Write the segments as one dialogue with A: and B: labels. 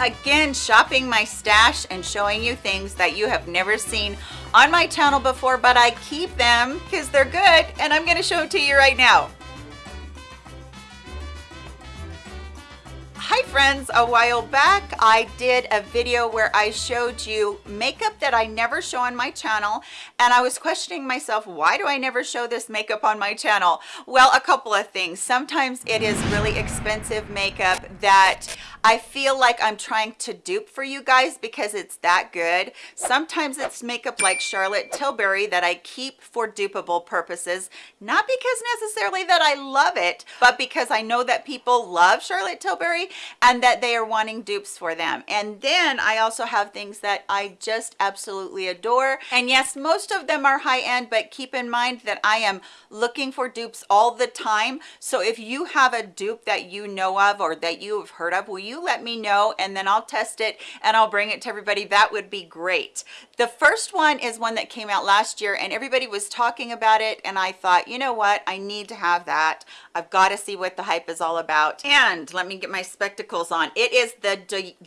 A: again shopping my stash and showing you things that you have never seen on my channel before but I keep them because they're good and I'm going to show them to you right now Hi friends, a while back I did a video where I showed you makeup that I never show on my channel and I was questioning myself, why do I never show this makeup on my channel? Well, a couple of things. Sometimes it is really expensive makeup that I feel like I'm trying to dupe for you guys because it's that good. Sometimes it's makeup like Charlotte Tilbury that I keep for dupeable purposes, not because necessarily that I love it, but because I know that people love Charlotte Tilbury and that they are wanting dupes for them. And then I also have things that I just absolutely adore. And yes, most of them are high end, but keep in mind that I am looking for dupes all the time. So if you have a dupe that you know of or that you have heard of, will you let me know and then I'll test it and I'll bring it to everybody. That would be great. The first one is one that came out last year and everybody was talking about it and I thought, you know what, I need to have that. I've got to see what the hype is all about. And let me get my spectacles on. It is the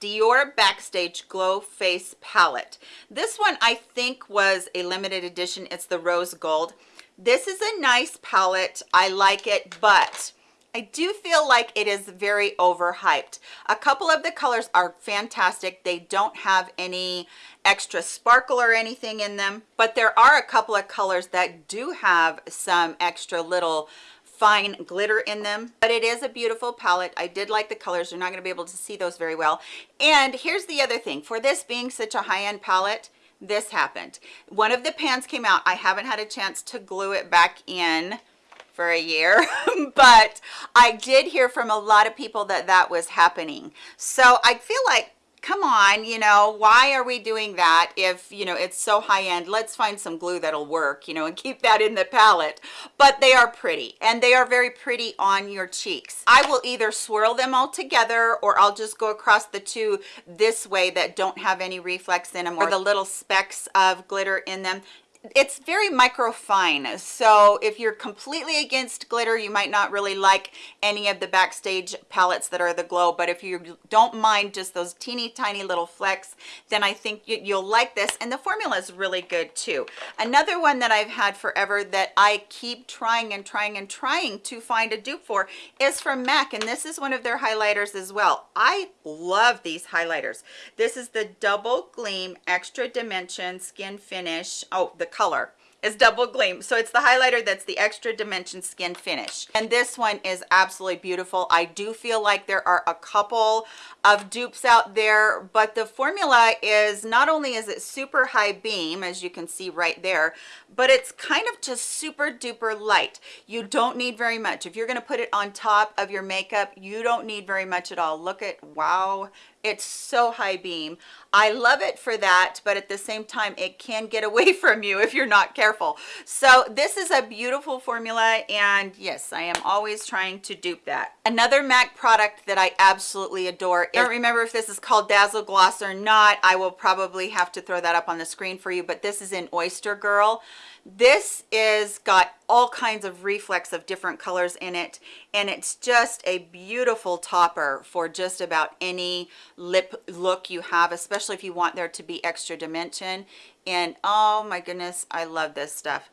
A: Dior Backstage Glow Face Palette. This one I think was a limited edition. It's the rose gold. This is a nice palette. I like it, but I do feel like it is very overhyped. A couple of the colors are fantastic. They don't have any extra sparkle or anything in them, but there are a couple of colors that do have some extra little fine glitter in them. But it is a beautiful palette. I did like the colors. You're not going to be able to see those very well. And here's the other thing. For this being such a high-end palette this happened. One of the pans came out. I haven't had a chance to glue it back in for a year but i did hear from a lot of people that that was happening. So i feel like come on you know why are we doing that if you know it's so high end let's find some glue that'll work you know and keep that in the palette. But they are pretty and they are very pretty on your cheeks. I will either swirl them all together or i'll just go across the two this way that don't have any reflex in them or the little specks of glitter in them it's very micro fine so if you're completely against glitter you might not really like any of the backstage palettes that are the glow but if you don't mind just those teeny tiny little flecks then i think you'll like this and the formula is really good too. Another one that i've had forever that i keep trying and trying and trying to find a dupe for is from mac and this is one of their highlighters as well. I love these highlighters. This is the double gleam extra dimension skin finish. Oh the color. Is double gleam. So it's the highlighter that's the extra dimension skin finish. And this one is absolutely beautiful. I do feel like there are a couple of dupes out there but the formula is not only is it super high beam as you can see right there but it's kind of just super duper light. You don't need very much. If you're going to put it on top of your makeup you don't need very much at all. Look at wow it's so high beam. I love it for that but at the same time it can get away from you if you're not careful. So this is a beautiful formula and yes i am always trying to dupe that. Another mac product that i absolutely adore. I don't remember if this is called dazzle gloss or not. I will probably have to throw that up on the screen for you but this is in oyster girl this is got all kinds of reflex of different colors in it and it's just a beautiful topper for just about any lip look you have especially if you want there to be extra dimension and oh my goodness i love this stuff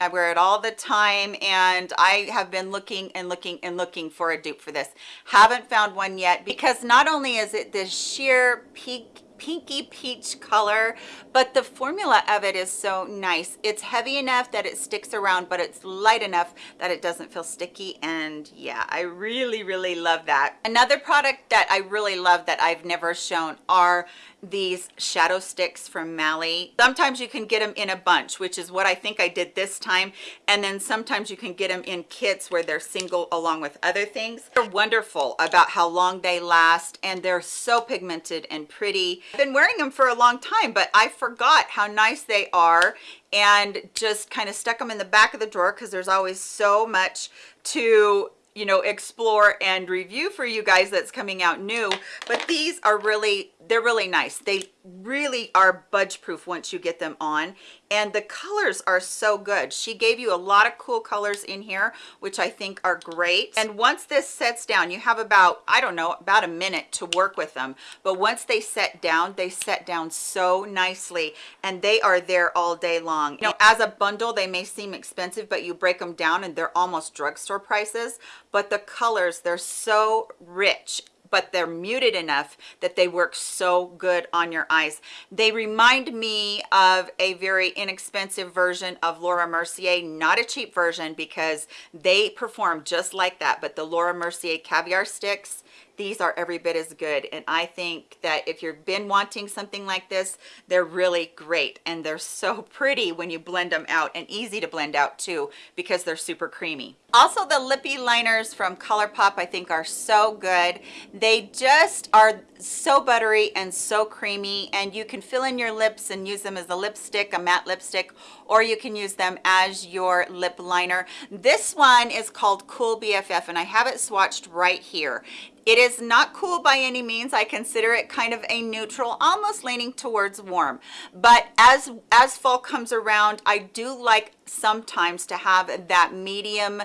A: I wear it all the time and I have been looking and looking and looking for a dupe for this. Haven't found one yet because not only is it this sheer peak pinky peach color but the formula of it is so nice it's heavy enough that it sticks around but it's light enough that it doesn't feel sticky and yeah i really really love that another product that i really love that i've never shown are these shadow sticks from Mally. Sometimes you can get them in a bunch, which is what I think I did this time. And then sometimes you can get them in kits where they're single along with other things. They're wonderful about how long they last and they're so pigmented and pretty. Been wearing them for a long time, but I forgot how nice they are and just kind of stuck them in the back of the drawer because there's always so much to you know explore and review for you guys that's coming out new. But these are really they're really nice. They really are budge proof once you get them on. And the colors are so good. She gave you a lot of cool colors in here which i think are great. And once this sets down you have about i don't know about a minute to work with them. But once they set down they set down so nicely. And they are there all day long. You know as a bundle they may seem expensive but you break them down and they're almost drugstore prices but the colors they're so rich but they're muted enough that they work so good on your eyes. They remind me of a very inexpensive version of Laura Mercier, not a cheap version because they perform just like that, but the Laura Mercier caviar sticks, these are every bit as good. And i think that if you've been wanting something like this they're really great. And they're so pretty when you blend them out and easy to blend out too because they're super creamy. Also the lippy liners from ColourPop I think are so good. They just are so buttery and so creamy and you can fill in your lips and use them as a lipstick a matte lipstick or you can use them as your lip liner this one is called cool bff and i have it swatched right here it is not cool by any means. I consider it kind of a neutral, almost leaning towards warm. But as, as fall comes around, I do like sometimes to have that medium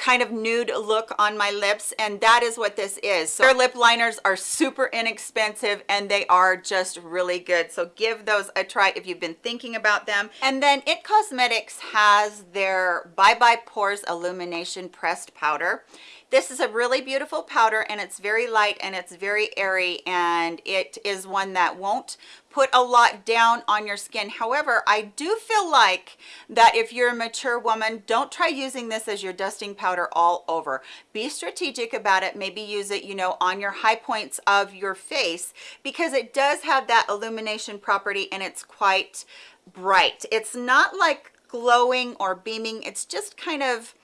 A: kind of nude look on my lips and that is what this is. So their lip liners are super inexpensive and they are just really good. So give those a try if you've been thinking about them. And then it cosmetics has their bye bye pores illumination pressed powder. This is a really beautiful powder and it's very light and it's very airy and it is one that won't put a lot down on your skin. However i do feel like that if you're a mature woman don't try using this as your dusting powder all over. Be strategic about it. Maybe use it you know on your high points of your face because it does have that illumination property and it's quite bright. It's not like glowing or beaming. It's just kind of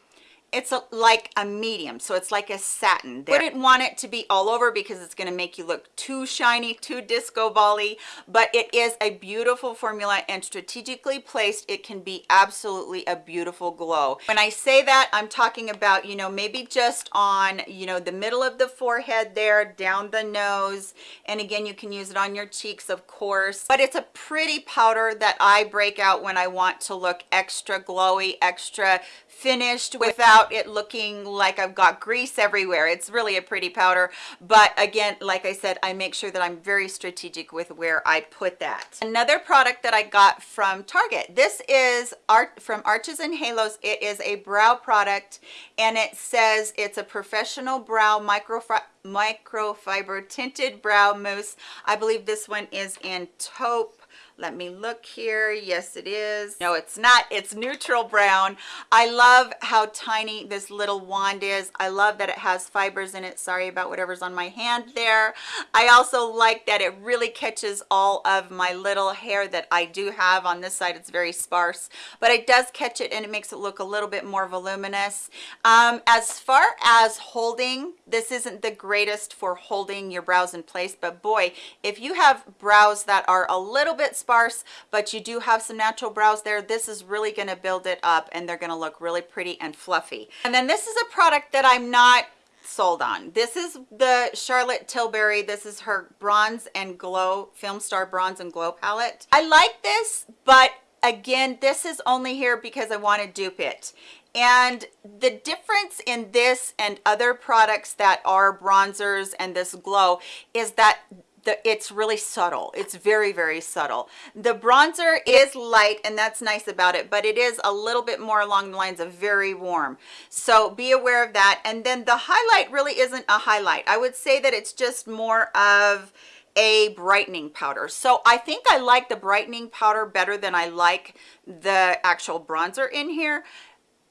A: it's a, like a medium so it's like a satin. They wouldn't want it to be all over because it's going to make you look too shiny too disco bally but it is a beautiful formula and strategically placed it can be absolutely a beautiful glow. When i say that i'm talking about you know maybe just on you know the middle of the forehead there down the nose and again you can use it on your cheeks of course but it's a pretty powder that i break out when i want to look extra glowy extra finished without it looking like I've got grease everywhere. It's really a pretty powder. But again, like I said, I make sure that I'm very strategic with where I put that. Another product that I got from Target. This is art from Arches and Halos. It is a brow product and it says it's a professional brow micro microfiber tinted brow mousse. I believe this one is in taupe let me look here. Yes it is. No it's not. It's neutral brown. I love how tiny this little wand is. I love that it has fibers in it. Sorry about whatever's on my hand there. I also like that it really catches all of my little hair that i do have. On this side it's very sparse but it does catch it and it makes it look a little bit more voluminous. Um, as far as holding this isn't the greatest for holding your brows in place but boy if you have brows that are a little bit sparse but you do have some natural brows there this is really going to build it up and they're going to look really pretty and fluffy. And then this is a product that i'm not sold on. This is the charlotte tilbury. This is her bronze and glow film star bronze and glow palette. I like this but again this is only here because i want to dupe it and the difference in this and other products that are bronzers and this glow is that the, it's really subtle. It's very very subtle. The bronzer is light and that's nice about it but it is a little bit more along the lines of very warm. So be aware of that. And then the highlight really isn't a highlight. I would say that it's just more of a brightening powder. So i think i like the brightening powder better than i like the actual bronzer in here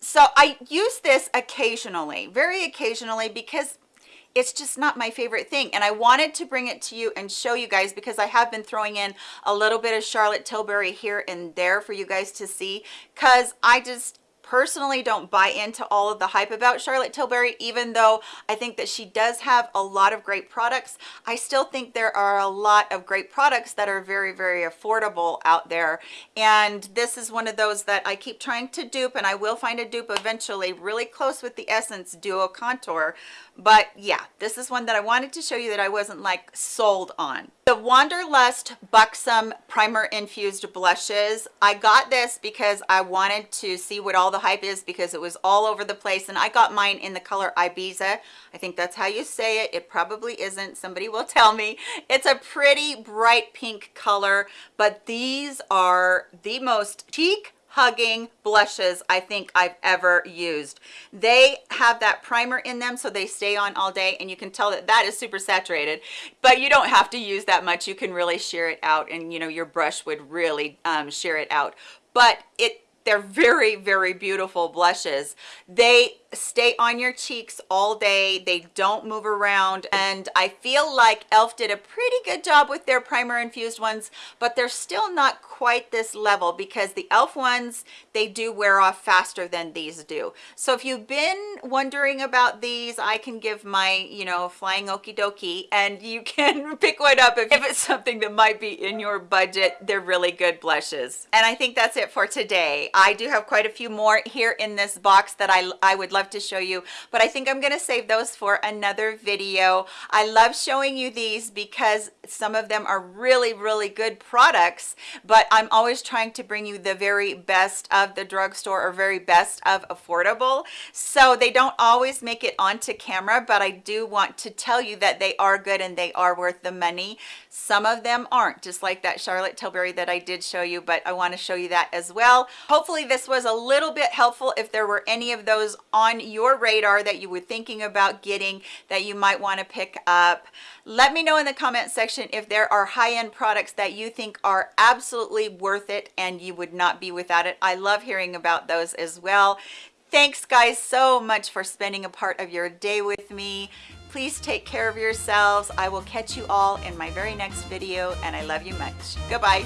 A: so i use this occasionally very occasionally because it's just not my favorite thing and i wanted to bring it to you and show you guys because i have been throwing in a little bit of charlotte tilbury here and there for you guys to see because i just personally don't buy into all of the hype about Charlotte Tilbury, even though I think that she does have a lot of great products. I still think there are a lot of great products that are very, very affordable out there. And this is one of those that I keep trying to dupe and I will find a dupe eventually really close with the Essence Duo Contour but yeah this is one that i wanted to show you that i wasn't like sold on the wanderlust buxom primer infused blushes. I got this because i wanted to see what all the hype is because it was all over the place and i got mine in the color ibiza. I think that's how you say it. It probably isn't. Somebody will tell me. It's a pretty bright pink color but these are the most cheek hugging blushes I think I've ever used. They have that primer in them so they stay on all day and you can tell that that is super saturated, but you don't have to use that much. You can really sheer it out and you know your brush would really um, it out. But it they're very very beautiful blushes. They stay on your cheeks all day. They don't move around. And i feel like elf did a pretty good job with their primer infused ones but they're still not quite this level because the elf ones they do wear off faster than these do. So if you've been wondering about these i can give my you know flying okie dokie and you can pick one up if, if it's something that might be in your budget. They're really good blushes. And i think that's it for today i do have quite a few more here in this box that i i would love to show you but i think i'm going to save those for another video. I love showing you these because some of them are really really good products but i'm always trying to bring you the very best of the drugstore or very best of affordable. So they don't always make it onto camera but i do want to tell you that they are good and they are worth the money some of them aren't just like that charlotte tilbury that i did show you but i want to show you that as well. Hopefully this was a little bit helpful if there were any of those on your radar that you were thinking about getting that you might want to pick up. Let me know in the comment section if there are high-end products that you think are absolutely worth it and you would not be without it. I love hearing about those as well thanks guys so much for spending a part of your day with me. Please take care of yourselves. I will catch you all in my very next video and i love you much. Goodbye